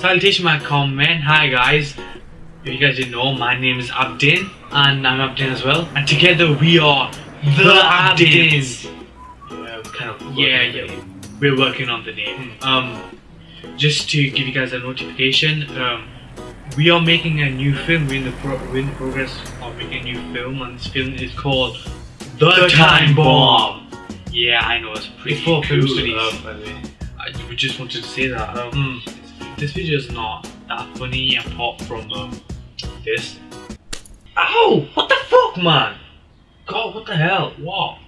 Salutation my comment. Hi guys. If you guys didn't know, my name is Abdin and I'm Abdin as well. And together we are the Abdins. Yeah, kind of. Yeah, yeah. We're working on the name. Um, just to give you guys a notification, um, we are making a new film. We're in the pro- we're in the progress of making a new film, and this film is called The, The Time Time Bomb. Yeah, I know it's pretty for cool. film studies. Um, by the way. I we just wanted to say that um, this video is not that funny apart from um, this. Ow! What the fuck, man? God, what the hell? What?